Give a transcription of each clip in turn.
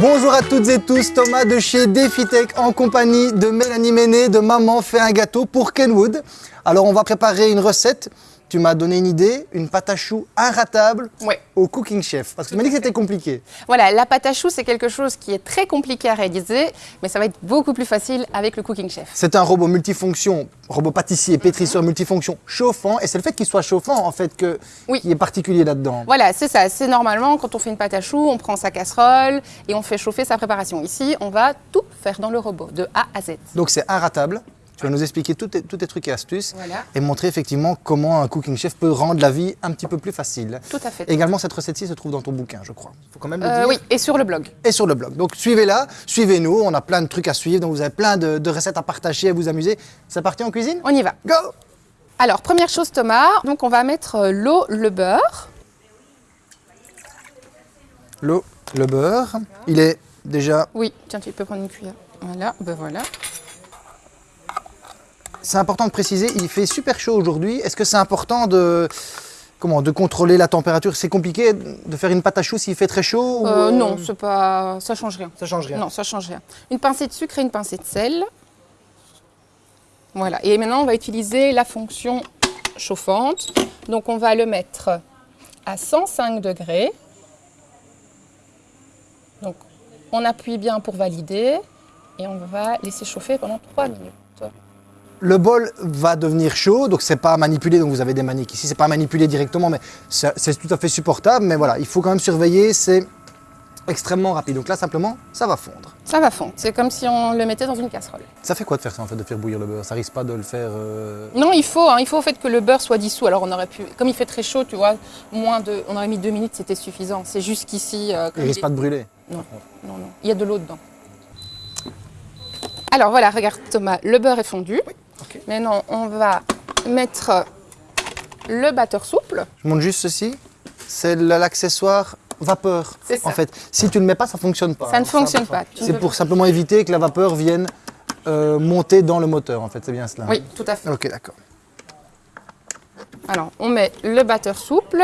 Bonjour à toutes et tous, Thomas de chez DefiTech en compagnie de Mélanie Méné de Maman fait un gâteau pour Kenwood. Alors on va préparer une recette. Tu m'as donné une idée, une pâte à choux inratable Ouais. au Cooking Chef. Parce que tu m'as dit que c'était compliqué. Voilà, la pâte à choux, c'est quelque chose qui est très compliqué à réaliser, mais ça va être beaucoup plus facile avec le Cooking Chef. C'est un robot multifonction, robot pâtissier, pétrisseur multifonction chauffant. Et c'est le fait qu'il soit chauffant en fait que, Oui. qui est particulier là-dedans. Voilà, c'est ça. C'est normalement, quand on fait une pâte à choux, on prend sa casserole et on fait chauffer sa préparation. Ici, on va tout faire dans le robot, de A à Z. Donc c'est inratable. Tu vas nous expliquer tous tes, tous tes trucs et astuces Voilà. et montrer effectivement comment un Cooking Chef peut rendre la vie un petit peu plus facile. Tout à fait. Également, cette recette-ci se trouve dans ton bouquin, je crois. faut quand même le Euh, dire. oui, et sur le blog. Et sur le blog. Donc suivez-la, suivez-nous, on a plein de trucs à suivre, donc vous avez plein de, de recettes à partager, à vous amuser. C'est parti en cuisine? On y va. Go Alors, première chose, Thomas, donc on va mettre euh, l'eau, le beurre. L'eau, le beurre, il est déjà... Oui, tiens, tu peux prendre une cuillère. Voilà, ben voilà. C'est important de préciser, il fait super chaud aujourd'hui. Est-ce que c'est important de... Comment De contrôler la température? C'est compliqué de faire une pâte à choux s'il fait très chaud ou, Euh, non, pas, ça change rien. Ça change rien. Non, ça change rien. Une pincée de sucre et une pincée de sel. Voilà. Et maintenant, on va utiliser la fonction chauffante. Donc, on va le mettre à 105 degrés. Donc, on appuie bien pour valider. Et on va laisser chauffer pendant 3 minutes. Le bol va devenir chaud, donc c'est pas manipulé, donc vous avez des maniques ici, c'est pas manipulé directement, mais c'est tout à fait supportable. Mais voilà, il faut quand même surveiller, c'est extrêmement rapide. Donc là, simplement, ça va fondre. Ça va fondre. C'est comme si on le mettait dans une casserole. Ça fait quoi de faire ça en fait, de faire bouillir le beurre? Ça risque pas de le faire. euh, Non, il faut, hein, il faut au fait que le beurre soit dissous. Alors on aurait pu, comme il fait très chaud, tu vois, moins de, on aurait mis deux minutes, c'était suffisant. C'est juste qu'ici, euh, Il risque pas de brûler. Non, non, non. Il y a de l'eau dedans. Alors voilà, regarde Thomas, le beurre est fondu. Ok. Maintenant, on va mettre le batteur souple. Je montre juste ceci. C'est l'accessoire vapeur. Ça. En fait, si tu ne le mets pas, ça fonctionne pas. Ça ne fonctionne pas. C'est ne- pour simplement éviter que la vapeur vienne euh, monter dans le moteur. En fait, c'est bien cela. Oui, tout à fait. Ok, d'accord. Alors, on met le batteur souple.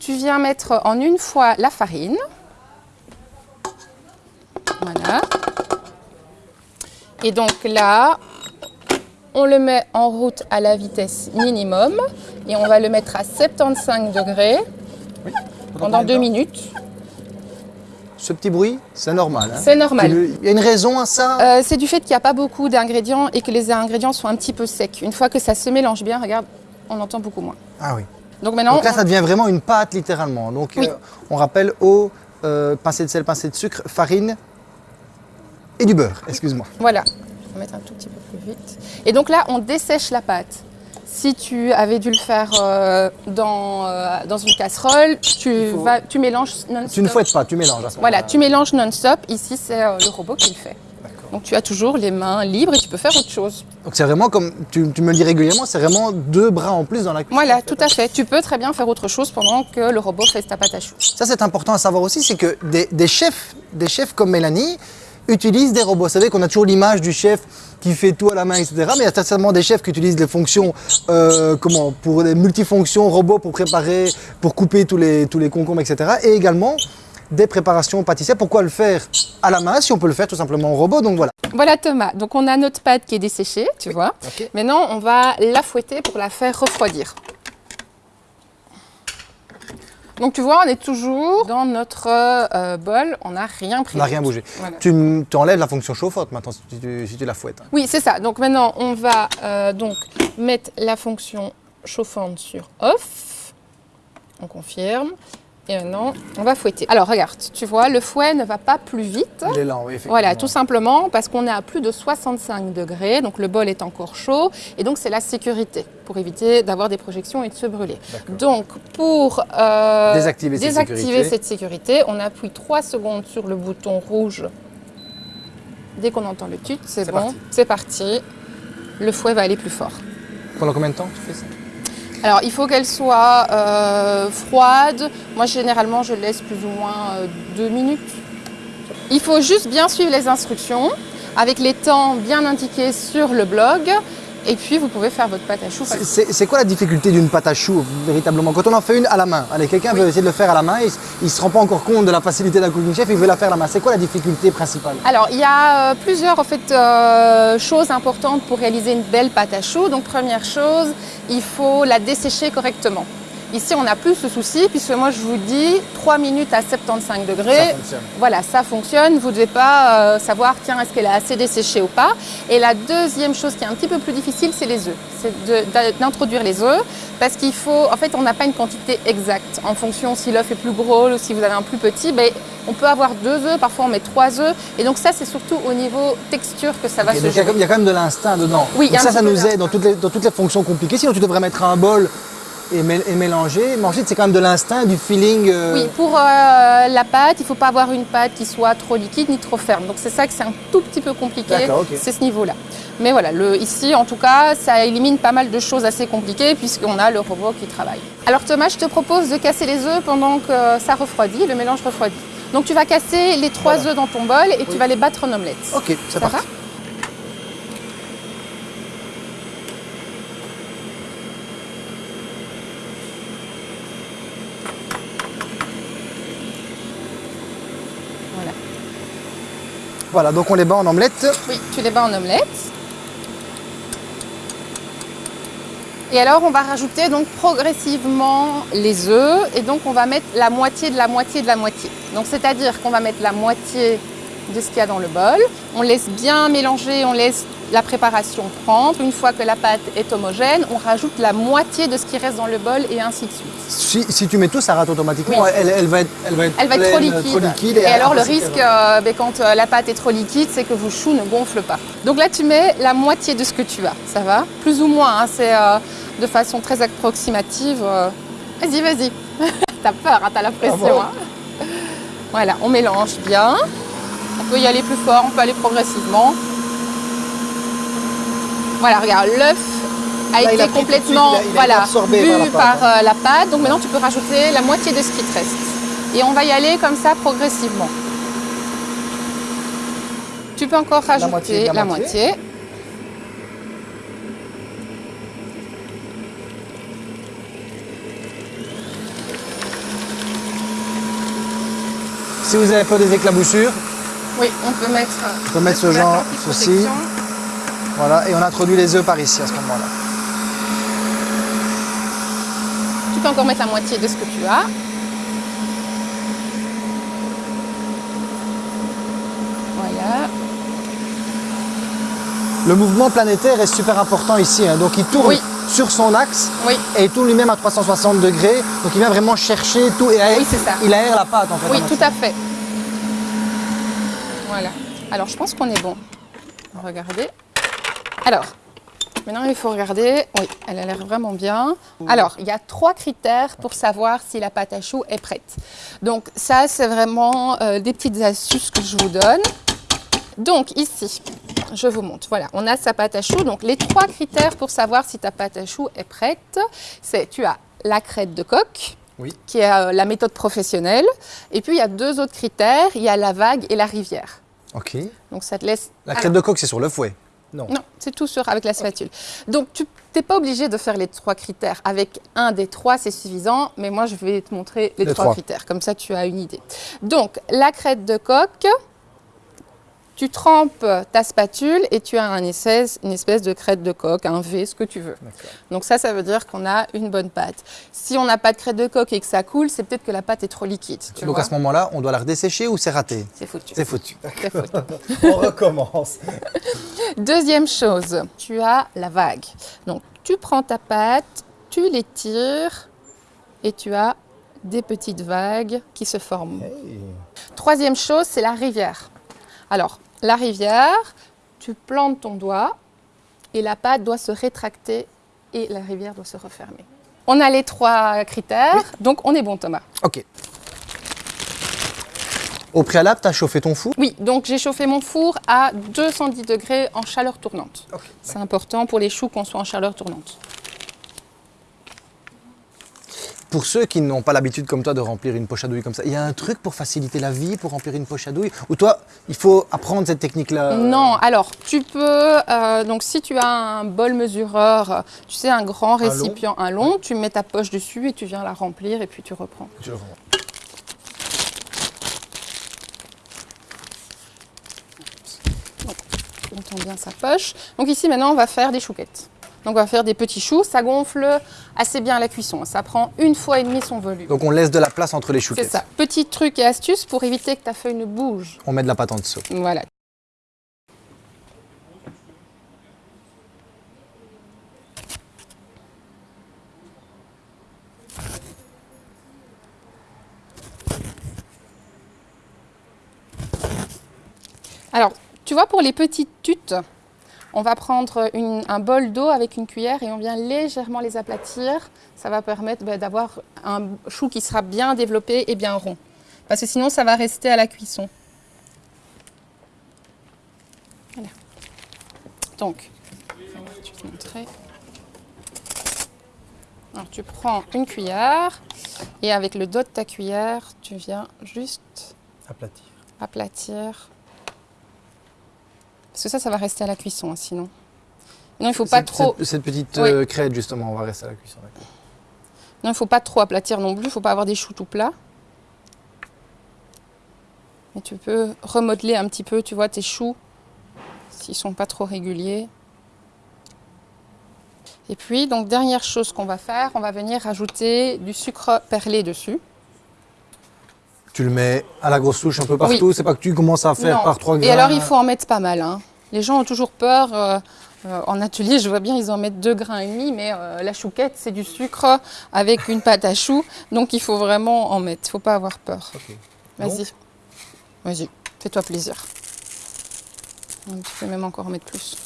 Tu viens mettre en une fois la farine. Voilà. Et donc là, on le met en route à la vitesse minimum et on va le mettre à 75 degrés pendant deux minutes. Ce petit bruit, c'est normal. hein. C'est normal. Il y a une raison à ça? Euh, c'est du fait qu'il n'y a pas beaucoup d'ingrédients et que les ingrédients sont un petit peu secs. Une fois que ça se mélange bien, regarde, on entend beaucoup moins. Ah oui. Donc maintenant, Donc là, on- ça devient vraiment une pâte littéralement. Donc, Oui. euh, on rappelle eau, euh, pincée de sel, pincée de sucre, farine et du beurre. Excuse-moi. Voilà, mettre un tout petit peu plus vite. Et donc là, on dessèche la pâte. Si tu avais dû le faire euh, dans, euh, dans une casserole, tu, faut- vas, tu mélanges non-stop. Tu ne fouettes pas, tu mélanges à ce Voilà, tu mélanges non-stop. Ici, c'est euh, le robot qui le fait. Donc tu as toujours les mains libres et tu peux faire autre chose. Donc c'est vraiment comme tu, tu me le dis régulièrement, c'est vraiment deux bras en plus dans la cuisine. Voilà, tout à fait. Tu peux très bien faire autre chose pendant que le robot fait ta pâte à choux. Ça c'est important à savoir aussi, c'est que des, des chefs, des chefs comme Mélanie utilisent des robots. Vous savez qu'on a toujours l'image du chef qui fait tout à la main, etc. Mais il y a certainement des chefs qui utilisent des fonctions, euh, comment, pour des multifonctions robots pour préparer, pour couper tous les, tous les concombres, etc. Et également des préparations pâtissières. Pourquoi le faire à la main si on peut le faire tout simplement au robot? Donc voilà. Voilà Thomas, donc on a notre pâte qui est desséchée, tu vois. Maintenant, on va la fouetter pour la faire refroidir. Donc tu vois, on est toujours dans notre euh, bol, on n'a rien pris. On n'a rien bougé. Voilà. Tu, enlèves la fonction chauffotte maintenant si tu, si tu la fouettes. Oui, c'est ça. Donc maintenant, on va euh, donc mettre la fonction chauffante sur off. On confirme. Et maintenant, on va fouetter. Alors regarde, tu vois, le fouet ne va pas plus vite. Il est lent, oui, effectivement. Voilà, tout simplement parce qu'on est à plus de 65 degrés, donc le bol est encore chaud, et donc c'est la sécurité pour éviter d'avoir des projections et de se brûler. Donc pour euh, Désactiver cette désactiver sécurité. cette sécurité, on appuie 3 secondes sur le bouton rouge. Dès qu'on entend le tut, c'est bon, c'est parti. Le fouet va aller plus fort. Pendant combien de temps tu fais ça? Alors, il faut qu'elle soit euh, froide. Moi, généralement, je laisse plus ou moins euh, deux minutes. Il faut juste bien suivre les instructions avec les temps bien indiqués sur le blog Et puis vous pouvez faire votre pâte à choux. C'est- quoi la difficulté d'une pâte à choux, véritablement? Quand on en fait une à la main, allez, quelqu'un veut essayer de le faire à la main, il ne se rend pas encore compte de la facilité d'un cooking chef, il veut la faire à la main. C'est quoi la difficulté principale? Alors, il y a euh, plusieurs en fait, euh, choses importantes pour réaliser une belle pâte à choux. Donc, première chose, il faut la dessécher correctement. Ici, on n'a plus ce souci, puisque moi, je vous dis 3 minutes à 75 degrés. Ça fonctionne. Voilà, ça fonctionne. Vous ne devez pas euh, savoir, tiens, est-ce qu'elle est assez desséchée ou pas. Et la deuxième chose qui est un petit peu plus difficile, c'est les œufs. C'est d'introduire les œufs, parce qu'il faut, en fait, on n'a pas une quantité exacte. En fonction si l'œuf est plus gros ou si vous avez un plus petit, ben, on peut avoir deux œufs, parfois on met trois œufs. Et donc ça, c'est surtout au niveau texture que ça va se donc il y, a jouer. il y a quand même de l'instinct dedans. Oui, Donc a ça, ça nous aide dans toutes, les, dans toutes les fonctions compliquées. Sinon, tu devrais mettre un bol et, mé- et mélanger. Ensuite, c'est quand même de l'instinct, du feeling. euh, Oui, pour euh, la pâte, il ne faut pas avoir une pâte qui soit trop liquide ni trop ferme. Donc c'est ça que c'est un tout petit peu compliqué, D'accord, ok. c'est ce niveau-là. Mais voilà, le, ici en tout cas, ça élimine pas mal de choses assez compliquées puisqu'on a le robot qui travaille. Alors Thomas, je te propose de casser les œufs pendant que ça refroidit, le mélange refroidit. Donc tu vas casser les trois Voilà. œufs dans ton bol et tu vas les battre en omelette. Ok, c'est Ça parti. va Voilà. Voilà, donc on les bat en omelette. Oui, tu les bats en omelette. Et alors, on va rajouter donc progressivement les œufs et donc on va mettre la moitié de la moitié de la moitié. Donc, c'est-à-dire qu'on va mettre la moitié de ce qu'il y a dans le bol. On laisse bien mélanger, on laisse la préparation prendre. Une fois que la pâte est homogène, on rajoute la moitié de ce qui reste dans le bol et ainsi de suite. Si, si tu mets tout, ça rate automatiquement. Oui. Elle, elle va être, elle va être, Elle va être trop pleine, liquide. liquide, et, alors le risque, euh, ben, quand euh, la pâte est trop liquide, c'est que vos choux ne gonflent pas. Donc là, tu mets la moitié de ce que tu as, ça va? Plus ou moins, hein, c'est euh, de façon très approximative. euh. Vas-y, vas-y. t'as peur, hein, t'as la pression. bon? hein. Voilà, on mélange bien. On peut y aller plus fort, on peut aller progressivement. Voilà, regarde, l'œuf a Là, été a complètement suite, il a- il a été voilà, absorbé bu par la pâte, par euh, la pâte. Donc maintenant, tu peux rajouter la moitié de ce qui te reste. Et on va y aller comme ça progressivement. Tu peux encore rajouter moitié la la moitié. moitié. Si vous avez peur des éclaboussures, Oui, on peut mettre, on peut mettre ce genre, ceci. Voilà, et on introduit les œufs par ici à ce moment-là. Tu peux encore mettre la moitié de ce que tu as. Voilà. Le mouvement planétaire est super important ici. hein. Donc il tourne Oui. sur son axe Oui, et il tourne lui-même à 360 degrés. Donc il vient vraiment chercher tout et aère- Oui, c'est ça. il aère la pâte en fait. oui, en tout à fait. Alors, je pense qu'on est bon. Regardez. Alors, maintenant, il faut regarder. Oui, elle a l'air vraiment bien. Alors, il y a trois critères pour savoir si la pâte à choux est prête. Donc, ça, c'est vraiment euh, des petites astuces que je vous donne. Donc, ici, je vous montre. Voilà, on a sa pâte à choux. Donc, les trois critères pour savoir si ta pâte à choux est prête, c'est tu as la crête de coque, Oui. qui est euh, la méthode professionnelle. Et puis, il y a deux autres critères. Il y a la vague et la rivière. Ok. Donc, ça te laisse... La crête de coque, c'est sur le fouet. Non. Non, c'est tout sur avec la spatule. Donc, tu n'es pas obligé de faire les trois critères. Avec un des trois, c'est suffisant. Mais moi, je vais te montrer les, Les trois, trois. critères. Comme ça, tu as une idée. Donc, la crête de coque, tu trempes ta spatule et tu as un espèce, une espèce de crête de coque, un V, ce que tu veux. Donc ça, ça veut dire qu'on a une bonne pâte. Si on n'a pas de crête de coque et que ça coule, c'est peut-être que la pâte est trop liquide. Donc à ce moment-là, on doit la redessécher ou c'est raté? C'est foutu. C'est foutu. C'est foutu. on recommence. Deuxième chose, tu as la vague. Donc, tu prends ta pâte, tu l'étires et tu as des petites vagues qui se forment. Troisième chose, c'est la rivière. Alors, la rivière, tu plantes ton doigt et la pâte doit se rétracter et la rivière doit se refermer. On a les trois critères, donc on est bon Thomas. Ok. Au préalable, tu as chauffé ton four? Oui, donc j'ai chauffé mon four à 210 degrés en chaleur tournante. C'est important pour les choux qu'on soit en chaleur tournante. Pour ceux qui n'ont pas l'habitude comme toi de remplir une poche à douille comme ça, il y a un truc pour faciliter la vie, pour remplir une poche à douille Ou toi, il faut apprendre cette technique-là Non, alors tu peux, euh, donc si tu as un bol mesureur, tu sais, un grand long? récipient, un long, tu mets ta poche dessus et tu viens la remplir et puis tu reprends. Tu le rends. On tend bien sa poche. Donc ici maintenant, on va faire des chouquettes. Donc on va faire des petits choux, ça gonfle assez bien à la cuisson. Ça prend une fois et demie son volume. Donc on laisse de la place entre les C'est chouquettes. ça. Petit truc et astuce pour éviter que ta feuille ne bouge. On met de la pâte en dessous. Voilà. Alors, tu vois, pour les petites tutes, on va prendre une- un bol d'eau avec une cuillère et on vient légèrement les aplatir. Ça va permettre bah, d'avoir un chou qui sera bien développé et bien rond. Parce que sinon, ça va rester à la cuisson. Voilà. Donc, je vais te montrer. Alors, tu prends une cuillère et avec le dos de ta cuillère, tu viens juste Aplatir. aplatir. Parce que ça, ça va rester à la cuisson, hein, sinon. Non, il faut pas Cette- trop. Cette, cette petite Oui. euh, crête, justement, on va rester à la cuisson. Non, il faut pas trop aplatir non plus. Il faut pas avoir des choux tout plats. Mais tu peux remodeler un petit peu, tu vois, tes choux, s'ils sont pas trop réguliers. Et puis, donc, dernière chose qu'on va faire, on va venir rajouter du sucre perlé dessus. Tu le mets à la grosse touche un peu partout. Oui. C'est pas que tu commences à faire Non. par trois grains. Et alors, il faut en mettre pas mal. hein. Les gens ont toujours peur. euh, euh, en atelier, je vois bien, ils en mettent deux grains et demi, mais euh, la chouquette, c'est du sucre avec une pâte à choux. Donc, il faut vraiment en mettre. Il faut pas avoir peur. Vas-y. Vas-y, fais-toi plaisir. Tu peux même encore en mettre plus.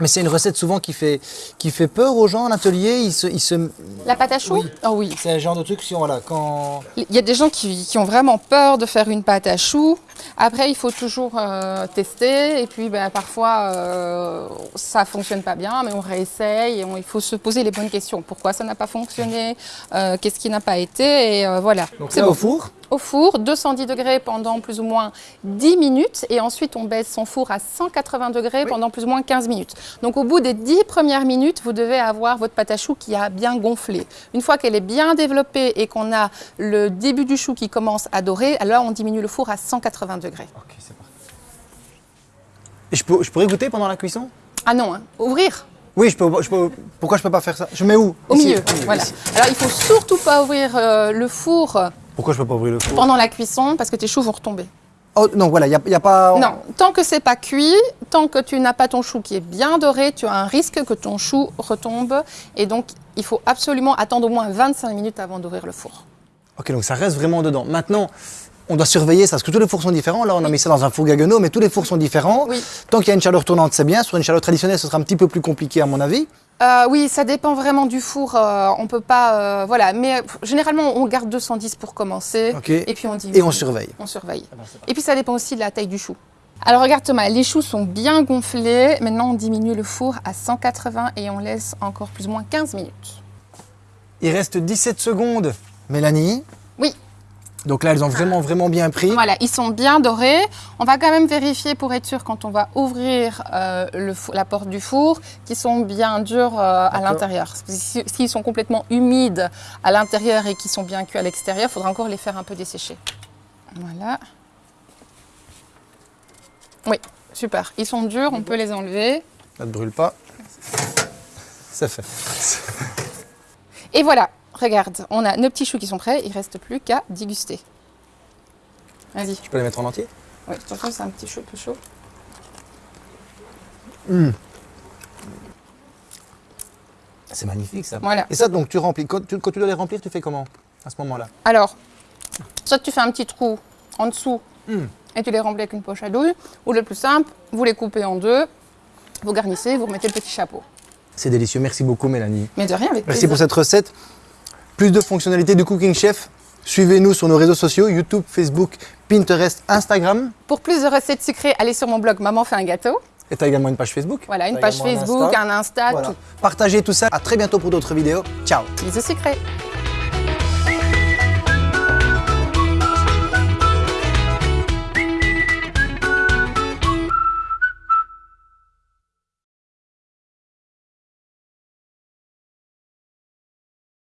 Mais c'est une recette souvent qui fait, qui fait peur aux gens en atelier. Ils se, ils se... La pâte à choux Oui. Ah oui. C'est un genre de truc, si on, voilà, quand... Il y a des gens qui, qui ont vraiment peur de faire une pâte à choux. Après, il faut toujours euh, tester. Et puis, ben, parfois, euh, ça fonctionne pas bien, mais on réessaye. Et on- il faut se poser les bonnes questions. Pourquoi ça n'a pas fonctionné? Euh, Qu'est-ce qui n'a pas été? Et voilà. Donc C'est bon. au four? Au four, 210 degrés pendant plus ou moins 10 minutes. Et ensuite, on baisse son four à 180 degrés Oui. pendant plus ou moins 15 minutes. Donc, au bout des 10 premières minutes, vous devez avoir votre pâte à choux qui a bien gonflé. Une fois qu'elle est bien développée et qu'on a le début du chou qui commence à dorer, alors on diminue le four à 180 degrés. Ok, c'est parti. Et je, peux, je pourrais goûter pendant la cuisson? Ah non, hein, ouvrir Oui, je peux, je peux. Pourquoi je peux pas faire ça? Je mets où? Au Ici. milieu. Voilà. Alors, il faut surtout pas ouvrir euh, le four Pourquoi je peux pas ouvrir le four? pendant la cuisson parce que tes choux vont retomber. Oh non, voilà, il n'y a, a pas. Non, tant que c'est pas cuit, tant que tu n'as pas ton chou qui est bien doré, tu as un risque que ton chou retombe. Et donc, il faut absolument attendre au moins 25 minutes avant d'ouvrir le four. Ok, donc ça reste vraiment dedans. Maintenant, on doit surveiller ça, parce que tous les fours sont différents. Là, on a mis ça dans un four Gaggenau, mais tous les fours sont différents. Oui. Tant qu'il y a une chaleur tournante, c'est bien. Sur une chaleur traditionnelle, ce sera un petit peu plus compliqué, à mon avis. Euh, oui, ça dépend vraiment du four. euh, on peut pas, euh, voilà. Mais euh, généralement, on garde 210 pour commencer. Et puis on dit. Et on surveille. On surveille. Et puis ça dépend aussi de la taille du chou. Alors regarde Thomas, les choux sont bien gonflés. Maintenant, on diminue le four à 180 et on laisse encore plus ou moins 15 minutes. Il reste 17 secondes. Mélanie. Donc là, elles ont vraiment, vraiment bien pris. Voilà, ils sont bien dorés. On va quand même vérifier pour être sûr quand on va ouvrir euh, le la porte du four qu'ils sont bien durs euh, à l'intérieur. S'ils sont complètement humides à l'intérieur et qu'ils sont bien cuits à l'extérieur, il faudra encore les faire un peu dessécher. Voilà. Oui, super. Ils sont durs, on peut les enlever. Ça ne brûle pas. C'est fait. Et voilà, regarde, on a nos petits choux qui sont prêts. Il ne reste plus qu'à déguster. Vas-y. Je peux les mettre en entier? Oui, attention, c'est un petit chou peu chaud. C'est magnifique ça. Voilà. Et ça, donc tu remplis. Quand tu, quand tu dois les remplir, tu fais comment à ce moment-là? Alors, soit tu fais un petit trou en dessous Hmm. et tu les remplis avec une poche à douille, ou le plus simple, vous les coupez en deux, vous garnissez, vous remettez le petit chapeau. C'est délicieux. Merci beaucoup, Mélanie. Mais de rien, avec Merci plaisir. pour cette recette. Plus de fonctionnalités du Cooking Chef. Suivez-nous sur nos réseaux sociaux YouTube, Facebook, Pinterest, Instagram. Pour plus de recettes sucrées, allez sur mon blog Maman fait un gâteau. Et tu as également une page Facebook. Voilà, une page Facebook, Insta. un Insta, Voilà. tout. Partagez tout ça. À très bientôt pour d'autres vidéos. Ciao Bisous secrets.